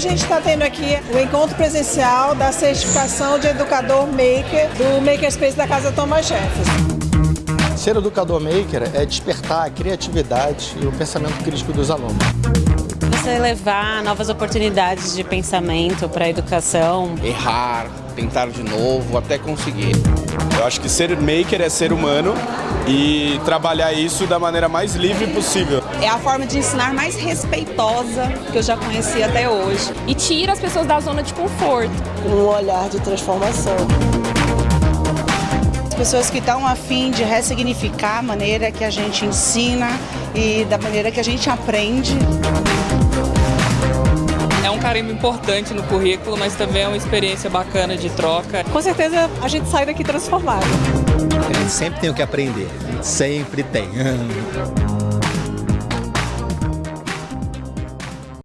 Hoje a gente está tendo aqui o encontro presencial da certificação de educador maker do Makerspace da Casa Thomas Jefferson. Ser educador maker é despertar a criatividade e o pensamento crítico dos alunos. Você levar novas oportunidades de pensamento para a educação. Errar, tentar de novo, até conseguir. Eu acho que ser maker é ser humano e trabalhar isso da maneira mais livre possível. É a forma de ensinar mais respeitosa que eu já conheci até hoje. E tira as pessoas da zona de conforto. Um olhar de transformação. As pessoas que estão afim de ressignificar a maneira que a gente ensina e da maneira que a gente aprende. Carimbo importante no currículo, mas também é uma experiência bacana de troca. Com certeza a gente sai daqui transformado. A gente sempre tem o que aprender, sempre tem.